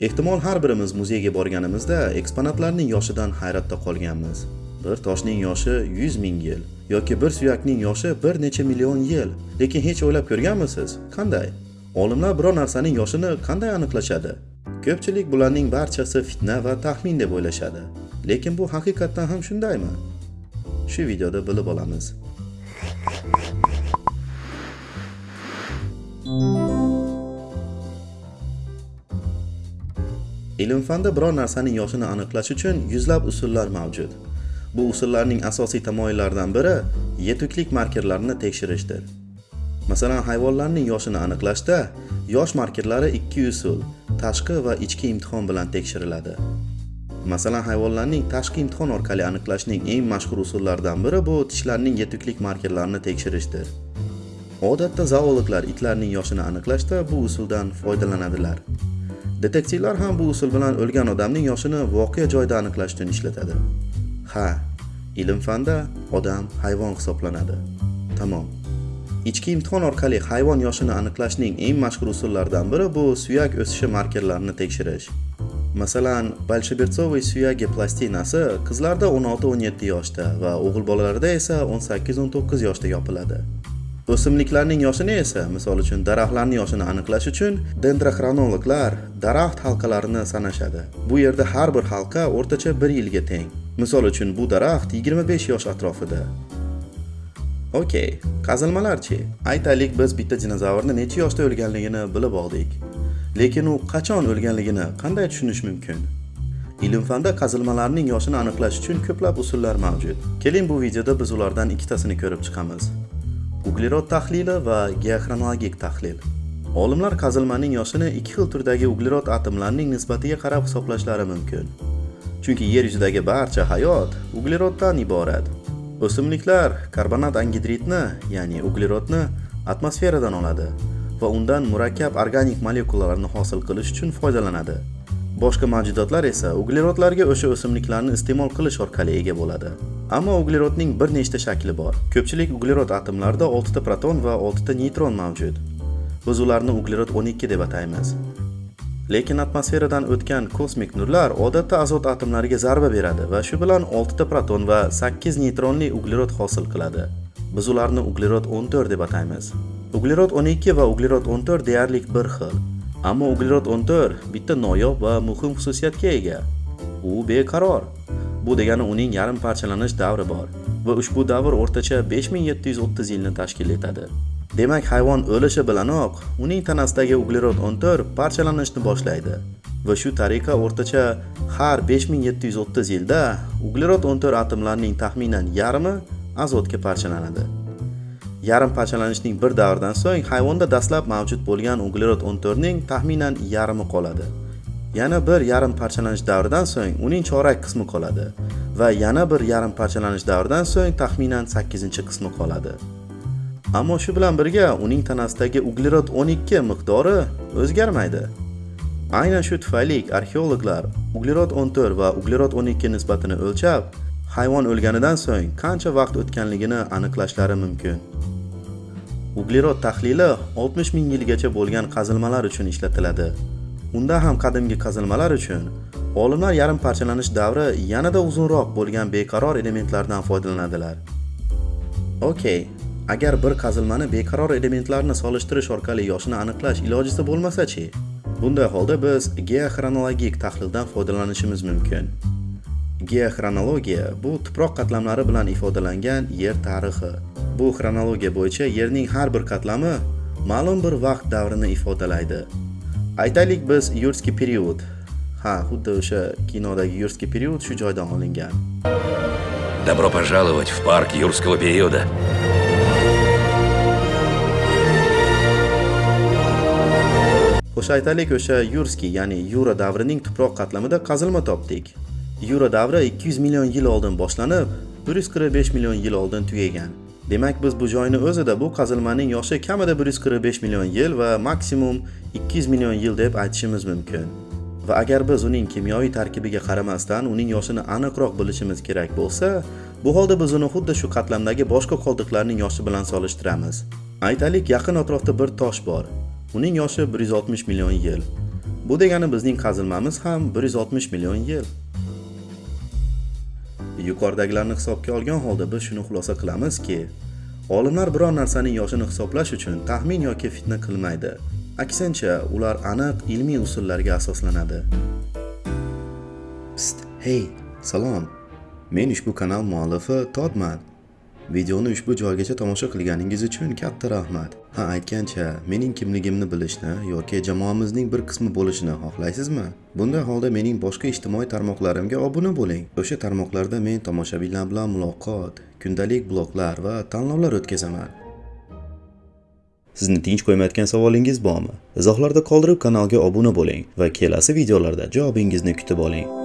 ehtimol har birimiz muzeyga borganimizda eksponatlarning yoshidan hayratda qolganmiz. Bir toshning yoshi 100 ming yil yoki bir suyakning yoshi bir necha million yil. Lekin hech o'ylab ko'rganmisiz? Qanday? Olimlar biror narsaning yoshini qanday aniqlashadi? Ko'pchilik bularning barchasi fitna va taxmin deb o'ylashadi. Lekin bu haqiqatdan ham shundaymi? Shu videoda bilib olamiz. Ilm fanda biror narsaning yoshini aniqlash uchun yuzlab usullar mavjud. Bu usullarning asosiy tamoyillaridan biri yetuklik markerlarini tekshirishdir. Masalan hayvonlarning yoshini aniqlashda yosh markerlari ikki usul tashqi va ichki imtihon bilan tekshiriladi. Masalan hayvonlarning tashqi imtihon orqali aniqlashning eng mashhur usullaridan biri bu tishlarning yetuklik markerlarini tekshirishdir. Odatda zoologlar itlarning yoshini aniqlashda bu usuldan foydalanadilar. Detektivlar ham bu usul bilan o'lgan odamning yoshini voqea joyida aniqlash uchun ishlatadi. Ha ilm fanda odam hayvon hisoblanadi. Tamom. Ichki imtihon orqali hayvon yoshini aniqlashning eng mashhur usullaridan biri bu suyak o'sishi markerlarini tekshirish. Masalan bolshebertsovoy suyagi plastinasi qizlarda 16-17 yoshda va o'g'il bolalarda esa 18-19 yoshda yopiladi. O'simliklarning yoshini esa misol uchun daraxtlarning yoshini aniqlash uchun dendroxronologlar daraxt halqalarini sanashadi. Bu yerda har bir halqa o'rtacha 1 yilga teng. Misol uchun bu daraxt 25 yosh atrofida. Okey qazilmalarchi. Aytaylik biz bitta dinozavrni necha yoshda o'lganligini bilib oldik. Lekin u qachon o'lganligini qanday tushunish mumkin? Ilm fanda qazilmalarning yoshini aniqlash uchun ko'plab usullar mavjud. Keling bu videoda biz ulardan ikkitasini ko'rib chiqamiz. Uglerod tahlili va geoxronologik tahlil. Olimlar qazilmaning yoshini ikki xil turdagi uglerod atomlarining nisbatiga qarab hisoblashlari mumkin. Chunki yer yuzidagi barcha hayot ugleroddan iborat. O'simliklar karbonat angidridni ya'ni uglerodni atmosferadan oladi va undan murakkab organik molekulalarni hosil qilish uchun foydalanadi. Boshqa mavjudotlar esa uglerodlarga o'sha o'simliklarni iste'mol qilish orqali ega bo'ladi. Ammo uglerodning bir nechta shakli bor. Ko'pchilik uglerod atomlarida 6 ta proton va 6 ta neytron mavjud. Biz ularni uglerod 12 deb ataymiz. Lekin atmosferadan o'tgan kosmik nurlar odatda azot atomlariga zarba beradi va shu bilan 6 ta proton va 8 neytronli uglerod hosil qiladi. Biz ularni uglerod 14 deb ataymiz. Uglerod 12 va uglerod 14 deyarli bir xil. Ammo uglerod 14 bitta noyob va muhim xususiyatga ega. U beqaror. Bu degani uning yarim parchalanish davri bor va ushbu davr o'rtacha 5730 yilni tashkil etadi. Demak hayvon o'lishi bilanoq uning tanasidagi uglerod 14 parchalanishni boshlaydi va shu tariqa o'rtacha har 5730 yilda uglerod 14 atomlarining taxminan yarmi azotga parchalanadi. Yarim parchalanishning bir davrdan so'ng hayvonda dastlab mavjud bo'lgan uglerod 14 ning taxminan yarmi qoladi. Yana bir yarim parchalanish davridan so'ng uning chorak qismi qoladi va yana bir yarim parchalanish davridan so'ng taxminan 8 qismi qoladi. Ammo shu bilan birga uning tanasidagi uglerod 12 miqdori o'zgarmaydi. Aynan shu tufayli arxeologlar uglerod 14 va uglerod 12 nisbatini o'lchab hayvon o'lganidan so'ng qancha vaqt o'tganligini aniqlashlari mumkin. Uglerod tahlili 60 ming yilgacha bo'lgan qazilmalar uchun ishlatiladi. Unda ham qadimgi qazilmalar uchun olimlar yarim parchalanish davri yanada uzunroq bo'lgan beqaror elementlardan foydalanadilar. Okey agar bir qazilmani beqaror elementlarni solishtirish orqali yoshini aniqlash ilojisi bo'lmasa-chi? Bunday holda biz geoxronologik tahlildan foydalanishimiz mumkin. Geoxronologiya bu tuproq qatlamlari bilan ifodalangan yer tarixi. Bu xronologiya bo'yicha yerning har bir qatlami ma'lum bir vaqt davrini ifodalaydi. Aytaylik biz yurskiy period ha xuddi o'sha kinodagi yurskiy period shu joydan olingan Добро пожаловать в парк юрского периода. Xo'sh aytaylik o'sha yurskiy ya'ni yura davrining tuproq qatlamida qazilma topdik yura davri 200 million yil oldin boshlanib 145 million yil oldin tugagan demak biz bu joyni o'zida bu qazilmaning yoshi kamida 145 million yil va maksimum 200 million yil deb aytishimiz mumkin. Va agar biz uning kimyoviy tarkibiga qaramasdan uning yoshini aniqroq bilishimiz kerak bo'lsa bu holda biz uni xuddi shu qatlamdagi boshqa qoldiqlarning yoshi bilan solishtiramiz. Aytaylik yaqin atrofda bir tosh bor. Uning yoshi 160 million yil. Bu degani bizning qazilmamiz ham 160 million yil. Yuqoridagilarni hisobga olgan holda biz shuni xulosa qilamizki, olimlar biror narsaning yoshini hisoblash uchun taxmin yoki fitna qilmaydi. Aksincha, ular aniq ilmiy usullarga asoslanadi. Pst, hey, salom. Men ushbu kanal muallifi Todman. Videoni ushbu joygacha tomosha qilganingiz uchun katta rahmat. Ha, aytgancha, mening kimligimni bilishni yoki jamoamizning bir qismi bo'lishni xohlaysizmi? Bunday holda mening boshqa ijtimoiy tarmoqlarimga obuna bo'ling. O'sha tarmoqlarda men tomoshabinlar bilan muloqot, kundalik bloglar va tanlovlar o'tkazaman. Sizni tinch qo'ymayotgan savolingiz bormi? Izohlarda qoldirib kanalga obuna bo'ling va kelasi videolarda javobingizni kutib oling.